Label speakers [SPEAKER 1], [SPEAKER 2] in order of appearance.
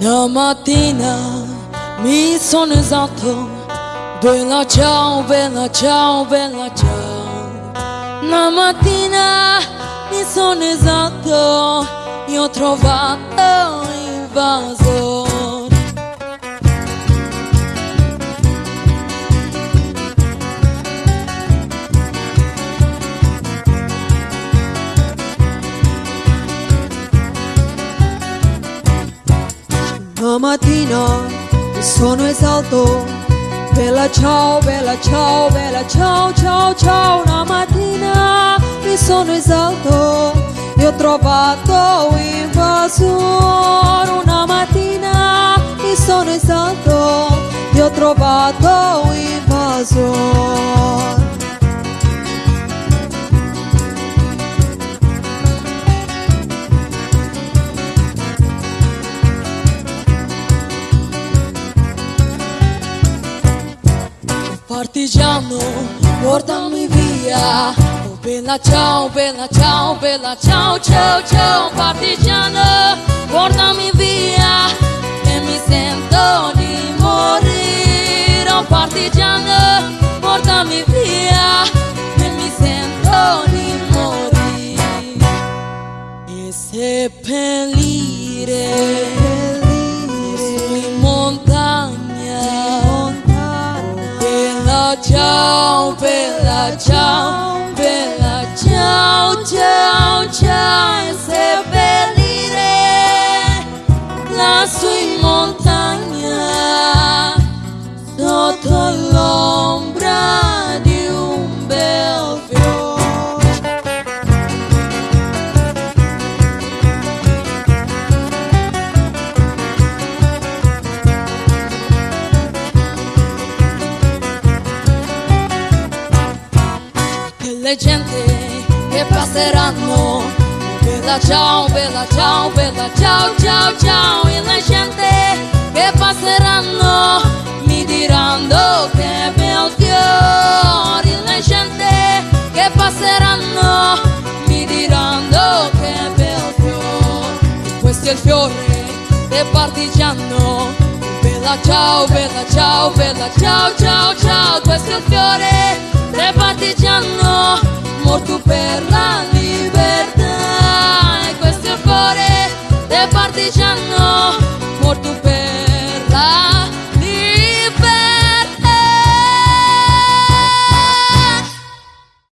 [SPEAKER 1] Una mattina mi sono esatto, bella ciao, bella ciao, bella ciao. Una mattina mi sono esatto, io ho trovato il
[SPEAKER 2] Stamattina mi sono esalto. Bella ciao, bella ciao, bella ciao, ciao, ciao Una mattina mi sono esalto. E ho trovato invasore Una mattina mi sono esalto. E ho trovato invasore
[SPEAKER 1] Partigiano, portami via. Oh bella ciao, bella ciao, bella ciao, ciao, ciao. Partigiano, portami via. E mi sento di morire. Oh partigiano, portami via. E mi sento di morire. E seppellire. Ciao, bella ciao, bella ciao, ciao, ciao e seppellire lassù in montagna sotto l'ombra le gente che passeranno. Bella ciao, bella ciao, bella ciao, ciao, ciao. E le gente che passeranno mi diranno che bel fiore Le gente che passeranno mi diranno che bel fiore Questo è il fiore del partigiano. Bella ciao, bella ciao, bella ciao, ciao, ciao. Questo è il fiore てじゃの